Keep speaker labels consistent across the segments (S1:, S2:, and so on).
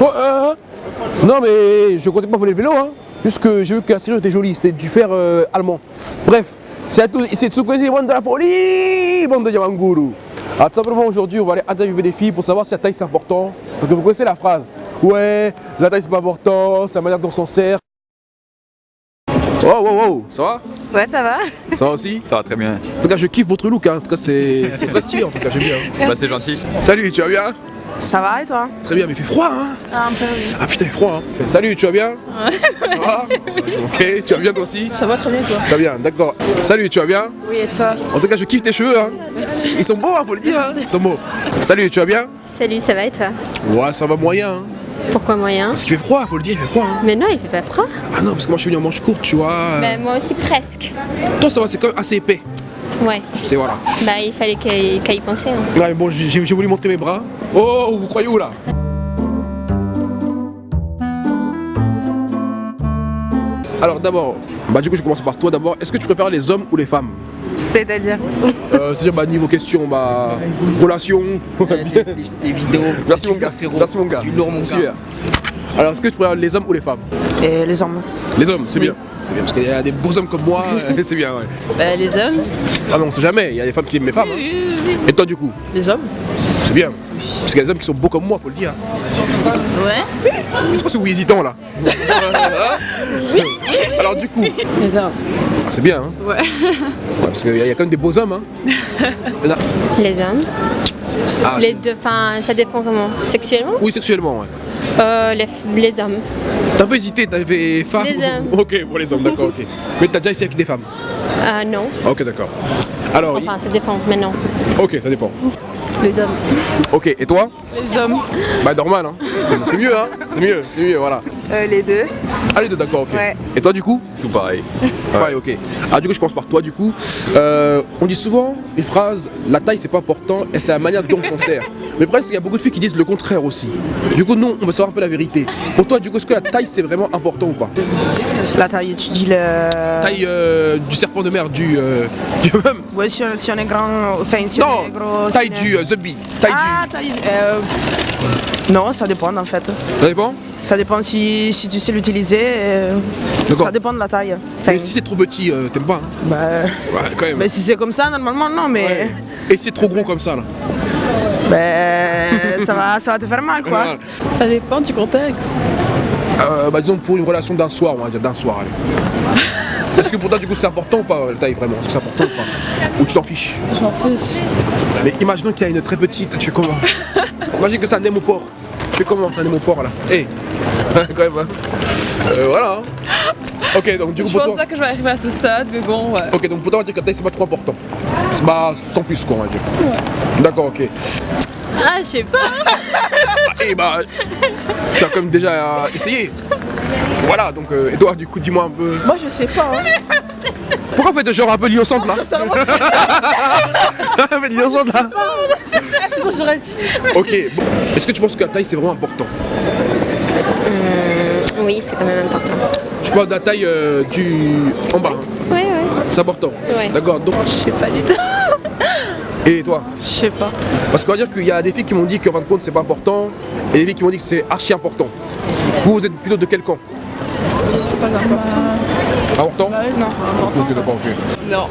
S1: Oh, euh, non mais je comptais pas voler le vélo, hein. Juste que j'ai vu que la serrure était jolie, c'était du fer euh, allemand. Bref, c'est à tous, c'est Tsukwe, bande de la folie, bande de Yamanguru. Alors tout simplement aujourd'hui, on va aller interviewer des filles pour savoir si la taille c'est important. Donc vous connaissez la phrase. Ouais, la taille c'est pas important, c'est la manière dont on s'en sert. Oh, oh, oh, ça va?
S2: Ouais, ça va.
S1: Ça va aussi?
S3: Ça va très bien.
S1: En tout cas, je kiffe votre look, hein. en tout cas, c'est stylé, en tout cas, j'aime bien.
S3: Bah c'est gentil.
S1: Salut, tu vas bien?
S2: Ça va et toi
S1: Très bien, mais il fait froid, hein
S2: Un peu, oui.
S1: Ah putain, il fait froid, hein Salut, tu vas bien Ça va Ok, tu vas bien toi aussi
S2: Ça va très bien, toi
S1: Ça va bien, d'accord. Salut, tu vas bien
S2: Oui, et toi
S1: En tout cas, je kiffe tes cheveux, hein Ils sont beaux, hein, faut le dire, hein Ils sont beaux. Salut, tu vas bien
S4: Salut, ça va et toi
S1: Ouais, ça va moyen, hein
S4: Pourquoi moyen
S1: Parce qu'il fait froid, faut le dire, il fait froid, hein
S4: Mais non, il fait pas froid.
S1: Ah non, parce que moi, je suis venu en manche courte, tu vois
S4: Bah moi aussi presque.
S1: Toi, ça va, c'est quand même assez épais.
S4: Ouais.
S1: C'est voilà.
S4: Bah il fallait qu'à y penser. hein.
S1: Ouais, mais bon, j'ai j'ai voulu montrer mes bras. Oh, vous croyez où, là? Alors d'abord, bah du coup je commence par toi d'abord. Est-ce que tu préfères les hommes ou les femmes?
S2: C'est-à-dire?
S1: Euh, C'est-à-dire bah, niveau question, bah relation.
S5: Des vidéos.
S1: Merci mon gars. Merci mon gars.
S5: Du lourd, mon
S1: Super. Alors est-ce que tu préfères les hommes ou les femmes
S2: Et les hommes
S1: Les hommes, c'est bien. C'est bien parce qu'il y a des beaux hommes comme moi, euh, c'est bien. Ouais.
S2: Bah, les hommes
S1: Ah non, on sait jamais. Il y a des femmes qui aiment les femmes. hein. Et toi du coup
S2: Les hommes
S1: C'est bien. Parce qu'il y a des hommes qui sont beaux comme moi, faut le dire.
S2: Ouais.
S1: C'est quoi ce oui hésitant là Alors du coup,
S2: Les hommes
S1: ah, c'est bien. Hein
S2: Ouais.
S1: Ouais, parce qu'il y, a- il y a quand même des beaux hommes. Hein.
S4: Les hommes.
S1: Ah,
S4: Les deux, enfin ça dépend comment. Sexuellement?
S1: Oui, sexuellement, ouais.
S4: Euh, les, les hommes.
S1: T'as un peu hésité, t'avais fait femme
S4: Les hommes.
S1: Ok, pour les hommes, d'accord, ok. Mais t'as déjà essayé avec des femmes
S4: Ah non.
S1: Ok, d'accord. Alors,
S4: Enfin ça dépend, mais non.
S1: ok, ça dépend.
S2: Les hommes
S1: Ok, et toi
S2: Les hommes
S1: Bah normal, hein. C'est mieux, hein. C'est mieux, c'est mieux, voilà.
S2: euh, Les deux
S1: Allez, deux, d'accord, ok.
S2: Ouais.
S1: Et toi, du coup
S3: Tout pareil.
S1: Pareil, ok. Ah, du coup, je commence par toi, du coup. Euh, on dit souvent une phrase la taille, c'est pas important, et c'est la manière dont on s'en sert. Mais presque, il y a beaucoup de filles qui disent le contraire aussi. Du coup, nous, on veut savoir un peu la vérité. Pour toi, du coup, est-ce que la taille, c'est vraiment important ou pas?
S6: La taille, tu dis le.
S1: Taille euh, du serpent de mer, du. euh, du même.
S6: Ouais, si on, si on est grand, enfin si on
S1: Non,
S6: est gros.
S1: taille
S6: si on
S1: du euh, The Bee. Taille
S6: Ah, taille. euh, Non, ça dépend en fait.
S1: Ça dépend
S6: Ça dépend si, si tu sais l'utiliser. euh. Ça dépend de la taille. Enfin,
S1: Mais si c'est trop petit, euh, t'aimes pas hein
S6: bah,
S1: Ouais, quand même.
S6: bah, si c'est comme ça, normalement, non, mais.
S1: Ouais. Et si c'est trop gros comme ça, là
S6: bah, ça, va, ça va te faire mal quoi.
S1: Voilà.
S2: Ça dépend du contexte.
S1: Euh, bah, disons pour une relation d'un soir, on va dire d'un soir, allez. Est-ce que pour toi, du coup, c'est important ou pas la taille vraiment? Est-ce que c'est important ou pas? Ou tu t'en fiches?
S2: J'en fiche.
S1: Mais imaginons qu'il y a une très petite, tu fais comment Imagine que c'est un némopore. Tu fais comment un némopore là Hé Quand même, hein. Euh, voilà. hein. Ok, donc du coup
S2: Je
S1: pour
S2: pense
S1: toi.
S2: pas que je vais arriver à ce stade, mais bon, ouais.
S1: Ok, donc pour toi, on va dire que la taille c'est pas trop important. C'est pas sans plus quoi, on va dire. D'accord, ok.
S2: Ah, je sais pas.
S1: Et bah, tu as quand même déjà euh, essayé. Voilà, donc, euh, et toi, du coup, dis-moi un peu.
S2: Moi, je sais pas. Hein.
S1: Pourquoi faites genre un peu l'innocente là Faites l'innocente là
S2: sinon j'aurais dit.
S1: Ok, bon. Est-ce que tu penses que la taille c'est vraiment important?
S4: Oui, c'est quand même important.
S1: Je parle de la taille euh, du. en bas, hein.
S4: Ouais, ouais.
S1: c'est important.
S4: Ouais.
S1: D'accord, donc.
S2: Je sais pas du tout.
S1: Et toi
S2: Je sais pas.
S1: Parce qu'on va dire qu'il y a des filles qui m'ont dit qu'en fin de compte c'est pas important, et des filles qui m'ont dit que c'est archi important. Vous, vous êtes plutôt de quel camp?
S2: C'est pas important.
S1: Important
S2: Non.
S1: Ok, d'accord, ok.
S2: Non.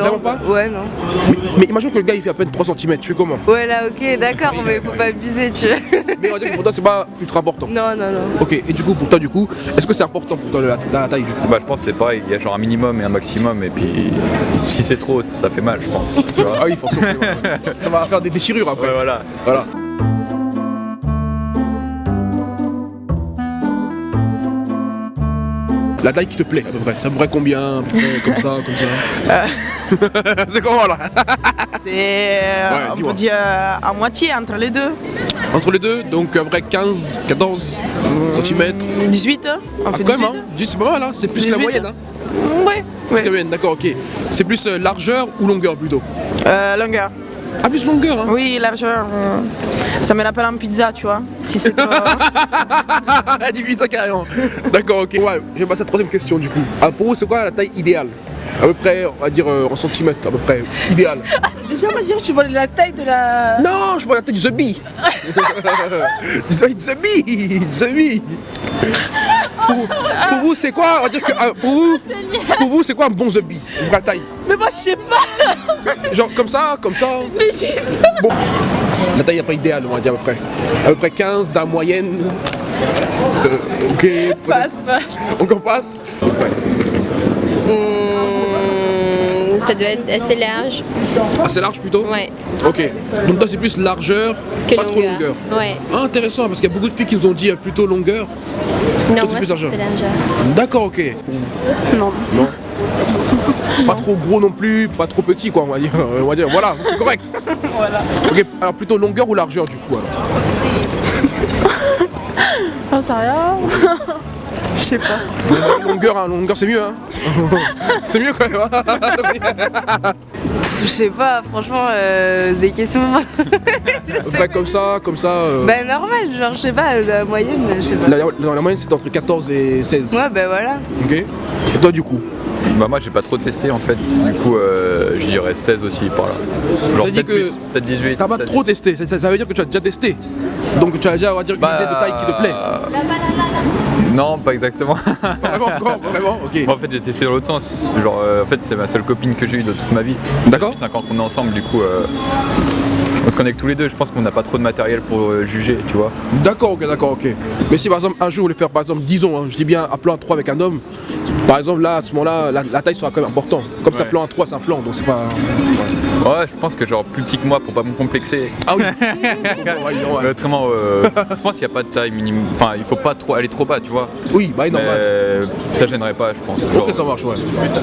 S1: Vraiment pas
S2: Ouais, non.
S1: Mais, mais imagine que le gars il fait à peine 3 cm, tu fais comment?
S2: Ouais, là, ok, d'accord, mais faut pas abuser, tu vois.
S1: Mais on va dire que pour toi c'est pas ultra important.
S2: Non, non, non.
S1: Ok, et du coup pour toi du coup, est-ce que c'est important pour toi la, la taille du coup?
S3: Bah je pense que c'est pareil, il y a genre un minimum et un maximum et puis si c'est trop ça fait mal je pense. Tu vois
S1: Ah oui, forcément. Ça va faire des déchirures après.
S3: Ouais voilà.
S1: Voilà. La taille qui te plaît à peu près, ça pourrait combien à peu près, comme ça, comme ça C'est comment là
S6: C'est. euh,
S1: Ouais,
S6: on peut dire euh, à moitié entre les deux.
S1: Entre les deux, donc à peu près 15, 14 cm.
S6: 18, hein on
S1: Ah,
S6: fait
S1: quand
S6: 18.
S1: même, hein Dis, c'est pas mal, hein c'est plus que la
S6: 18,
S1: moyenne. Hein
S6: Ouais. Ouais.
S1: d'accord, ok. C'est plus euh, largeur ou longueur plutôt?
S6: Euh, longueur.
S1: Ah, plus longueur, hein
S6: Oui, largeur. euh, Ça me rappelle en pizza, tu vois. Si c'est.
S1: Ah, du pizza carrément D'accord, ok. Ouais, je vais passer à la troisième question du coup. Ah, pour vous, c'est quoi la taille idéale? À peu près, on va dire euh, en centimètres, à peu près, idéal.
S6: Déjà, on va dire tu vois la taille de la.
S1: Non, je prends la zombie. du zombie, du zombie, du zombie. Pour, pour vous, c'est quoi On va dire que euh, pour vous, pour vous, c'est quoi un bon zombie Une vraie taille.
S6: Mais moi, je sais pas.
S1: Genre comme ça, comme ça.
S6: Mais j'ai pas.
S1: Bon, la taille n'est pas idéale, on va dire à peu près. À peu près 15 dans la moyenne. Euh, ok,
S6: Passe, passe.
S1: on passe. Ouais.
S4: Hmm, ça doit être assez large.
S1: Assez large plutôt
S4: Ouais.
S1: Ok. Donc toi c'est plus largeur,
S4: Que
S1: pas trop
S4: longueur.
S1: longueur.
S4: Ouais.
S1: Ah, intéressant parce qu'il y a beaucoup de filles qui nous ont dit euh, plutôt longueur.
S4: Non,
S1: c'est plus largeur. D'accord, ok.
S6: Non.
S1: Non. Pas trop gros non plus, pas trop petit quoi, on va dire. On va dire, voilà, c'est correct.
S6: Voilà.
S1: Ok, alors plutôt longueur ou largeur du coup alors
S6: J'en sais rien. Sais pas.
S1: Longueur, hein, longueur c'est mieux hein. c'est mieux quand même. hein.
S2: Je sais pas, franchement, euh, des questions.
S1: Près comme ça, comme ça. euh,
S2: bah normal, genre, je sais pas, la moyenne, je sais pas.
S1: la, la- la moyenne c'est entre 14 et 16.
S2: Ouais, bah voilà.
S1: Ok. Et toi du coup?
S3: Bah moi j'ai pas trop testé en fait, du coup euh, je dirais 16 aussi par là. Genre
S1: T'as dit
S3: peut-être
S1: que
S3: plus, peut-être 18.
S1: T'as pas
S3: 16.
S1: trop testé, ça, veut dire que tu as déjà testé. Donc tu as déjà on va dire, une
S3: Bah,
S1: idée de taille qui te plaît.
S3: Non, pas exactement.
S1: Vraiment, encore, vraiment, ok.
S3: Moi en fait j'ai testé dans l'autre sens. Genre euh, en fait c'est ma seule copine que j'ai eue de toute ma vie.
S1: D'accord.
S3: Depuis 5 ans qu'on est ensemble du coup euh, on se connecte tous les deux. Je pense qu'on n'a pas trop de matériel pour euh, juger, tu vois.
S1: D'accord, ok, d'accord, ok. Mais si par exemple un jour vous voulez faire par exemple, disons, hein, je dis bien un plan à 3 avec un homme, par exemple là à ce moment-là, la, la taille sera quand même importante. Comme ça,
S3: Ouais.
S1: plan à 3 c'est un plan, donc c'est pas.
S3: Ouais, je pense que genre plus petit que moi pour pas me complexer.
S1: Ah oui
S3: Autrement, euh, je pense qu'il n'y a pas de taille minimum. Enfin, il faut pas trop aller trop bas, tu vois.
S1: Oui, bah
S3: Mais
S1: normal.
S3: Ça gênerait pas, je pense. Genre,
S1: Ok, ça marche, ouais.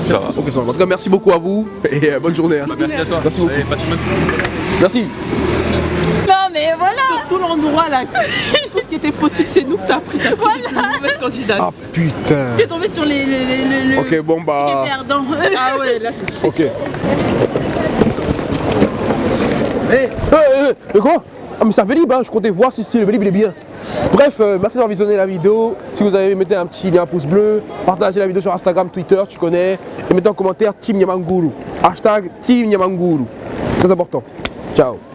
S3: ça va.
S1: Ok, ça marche. En tout cas, merci beaucoup à vous et euh, bonne journée. hein.
S3: Merci à toi.
S1: Merci beaucoup.
S3: Allez, passe une bonne
S1: Merci.
S6: Non, mais voilà. Surtout l'endroit là. Tout ce qui était possible, c'est nous que t'as pris. T'as pris les plus mauvaises candidates.
S1: Ah putain.
S6: T'es tombé sur les. les, les, les- les-
S1: Ok, bon bah.
S6: Ah ouais, là c'est sûr.
S1: Ok. Eh, eh, eh, quoi? Ah mais ça Vélib, hein, je comptais voir si, le il est bien. Bref, euh, merci d'avoir visionné la vidéo. Si vous avez, mettez un petit un pouce bleu. Partagez la vidéo sur Instagram, Twitter, tu connais. Et mettez en commentaire Team Nyamanguru. Hashtag Team Nyamanguru. Très important. Ciao.